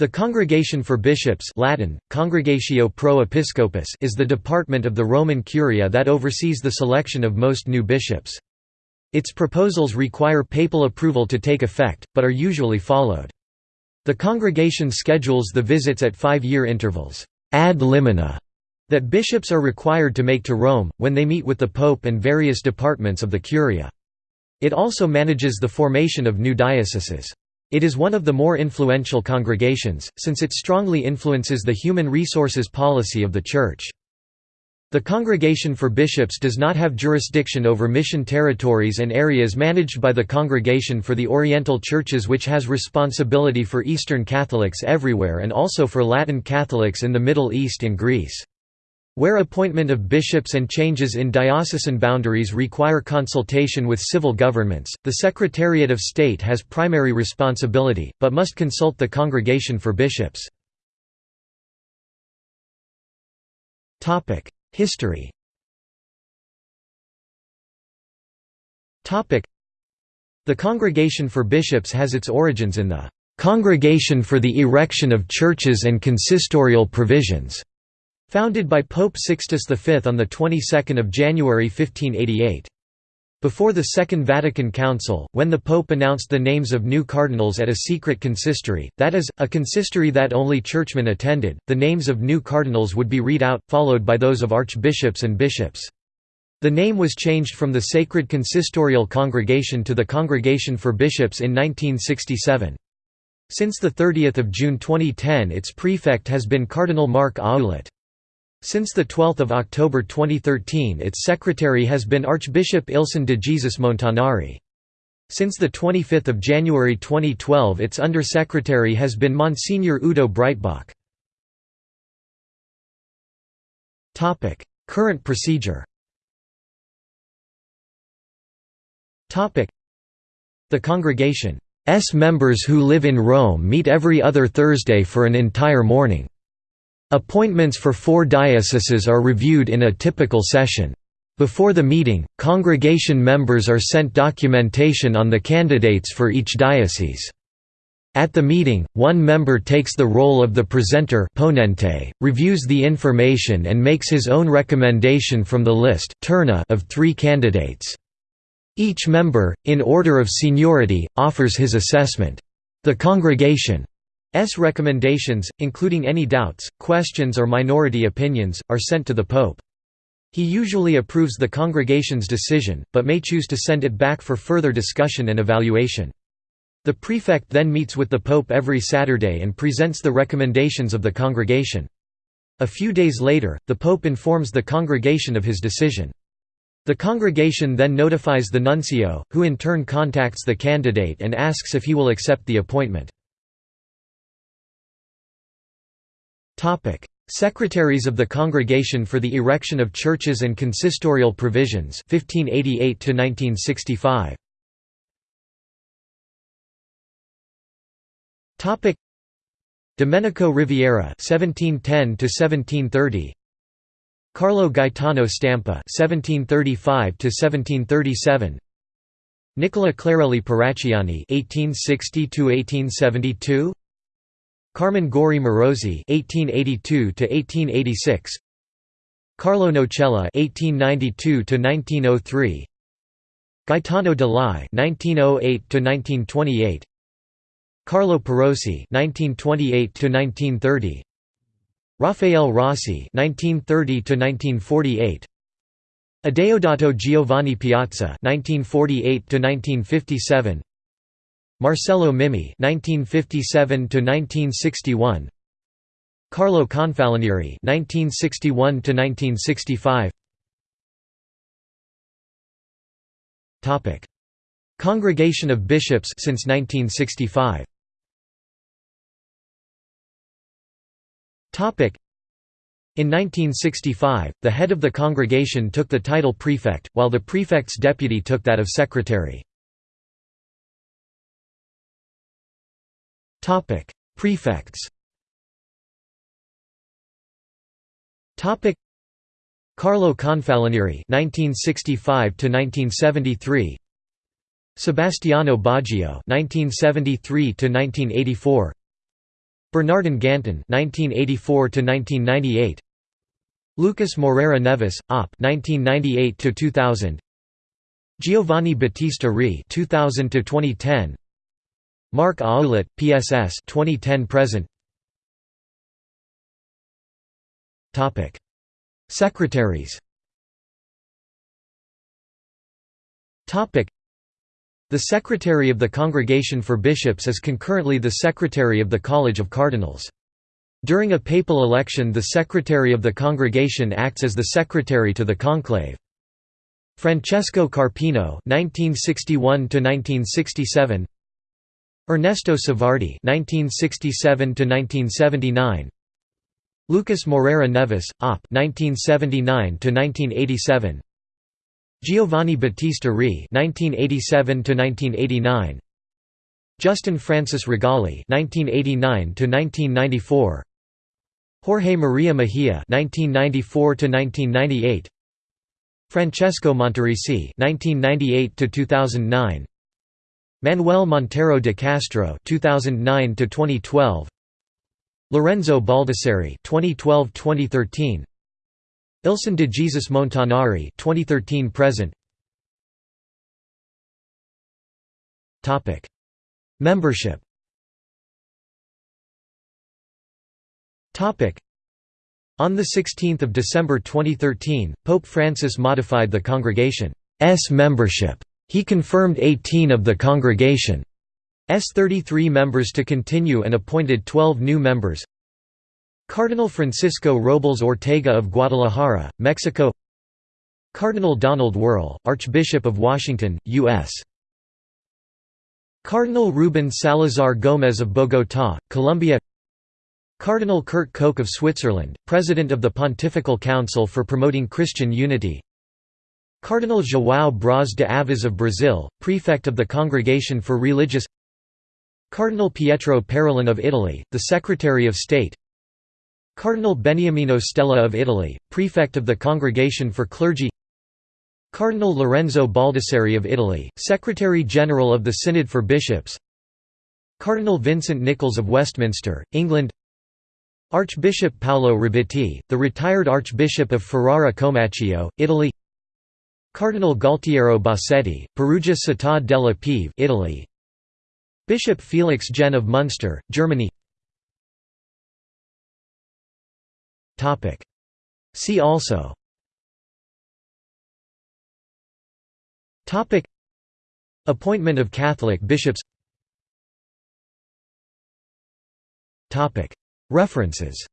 The Congregation for Bishops Latin, Congregatio pro Episcopis is the department of the Roman Curia that oversees the selection of most new bishops. Its proposals require papal approval to take effect, but are usually followed. The congregation schedules the visits at five-year intervals ad limina, that bishops are required to make to Rome, when they meet with the pope and various departments of the Curia. It also manages the formation of new dioceses. It is one of the more influential congregations, since it strongly influences the human resources policy of the Church. The Congregation for Bishops does not have jurisdiction over mission territories and areas managed by the Congregation for the Oriental Churches which has responsibility for Eastern Catholics everywhere and also for Latin Catholics in the Middle East and Greece. Where appointment of bishops and changes in diocesan boundaries require consultation with civil governments, the Secretariat of State has primary responsibility, but must consult the Congregation for Bishops. History The Congregation for Bishops has its origins in the "'Congregation for the Erection of Churches and Consistorial Provisions' Founded by Pope Sixtus V on the 22nd of January 1588. Before the Second Vatican Council, when the Pope announced the names of new cardinals at a secret consistory, that is, a consistory that only churchmen attended, the names of new cardinals would be read out, followed by those of archbishops and bishops. The name was changed from the Sacred Consistorial Congregation to the Congregation for Bishops in 1967. Since 30 June 2010 its prefect has been Cardinal Marc Ouellet. Since 12 October 2013 its secretary has been Archbishop Ilson de Jesus Montanari. Since 25 January 2012 its undersecretary has been Monsignor Udo Breitbach. Current procedure The congregation's members who live in Rome meet every other Thursday for an entire morning. Appointments for four dioceses are reviewed in a typical session. Before the meeting, congregation members are sent documentation on the candidates for each diocese. At the meeting, one member takes the role of the presenter ponente, reviews the information and makes his own recommendation from the list of three candidates. Each member, in order of seniority, offers his assessment. The congregation recommendations, including any doubts, questions or minority opinions, are sent to the Pope. He usually approves the congregation's decision, but may choose to send it back for further discussion and evaluation. The prefect then meets with the Pope every Saturday and presents the recommendations of the congregation. A few days later, the Pope informs the congregation of his decision. The congregation then notifies the nuncio, who in turn contacts the candidate and asks if he will accept the appointment. Secretaries of the Congregation for the Erection of Churches and Consistorial Provisions 1588 to 1965. Topic: Domenico Riviera 1710 to 1730. Carlo Gaetano Stampa 1735 to 1737. Nicola Clarelli Paracciani 1860 to 1872. Carmine Gori Merosi (1882–1886), Carlo Nocella (1892–1903), Gaetano De Lai (1908–1928), Carlo Perosi (1928–1930), Raffaele Rossi (1930–1948). Adeodato Giovanni Piazza (1948–1957), Marcello Mimmi (1957–1961), Carlo Confalonieri (1961–1965). Topic: Congregation of Bishops since 1965. Topic: in 1965, the head of the congregation took the title prefect, while the prefect's deputy took that of secretary. Topic: Prefects. Topic: Carlo Confalonieri (1965–1973), Sebastiano Baggio (1973–1984), Bernardin Gantin (1984–1998), Lucas Moreira Neves, Op. (1998–2000), Giovanni Battista Re (2000–2010), Marc Ouellet, PSS 2010 present. Topic: Secretaries. Topic: The Secretary of the Congregation for Bishops is concurrently the Secretary of the College of Cardinals. During a papal election the Secretary of the Congregation acts as the Secretary to the conclave. Francesco Carpino (1961–1967), Ernesto Civardi (1967–1979), Lucas Moreira Neves, Op. (1979–1987), Giovanni Battista Re (1987–1989), Justin Francis Rigali (1989–1994), Jorge Maria Mejia (1994–1998), Francesco Monterisi (1998–2009), Manuel Monteiro de Castro 2009 to 2012 Lorenzo Baldisseri (2012–2013), Ilson de Jesus Montanari (2013 present). Topic: Membership. Topic: On the 16th of December 2013, Pope Francis modified the congregation's membership. He confirmed 18 of the congregation's 33 members to continue and appointed 12 new members. Cardinal Francisco Robles Ortega of Guadalajara, Mexico Cardinal Donald Wuerl, Archbishop of Washington, U.S. Cardinal Ruben Salazar Gómez of Bogotá, Colombia Cardinal Kurt Koch of Switzerland, President of the Pontifical Council for Promoting Christian Unity Cardinal João Braz de Aviz of Brazil, Prefect of the Congregation for Religious Cardinal Pietro Parolin of Italy, the Secretary of State Cardinal Beniamino Stella of Italy, Prefect of the Congregation for Clergy Cardinal Lorenzo Baldisseri of Italy, Secretary-General of the Synod for Bishops Cardinal Vincent Nichols of Westminster, England Archbishop Paolo Rabitti, the retired Archbishop of Ferrara Comacchio, Italy Cardinal Gualtiero Bassetti, Perugia Città della Pieve Italy. Bishop Felix Genn of Munster, Germany. See also. Appointment of Catholic bishops. References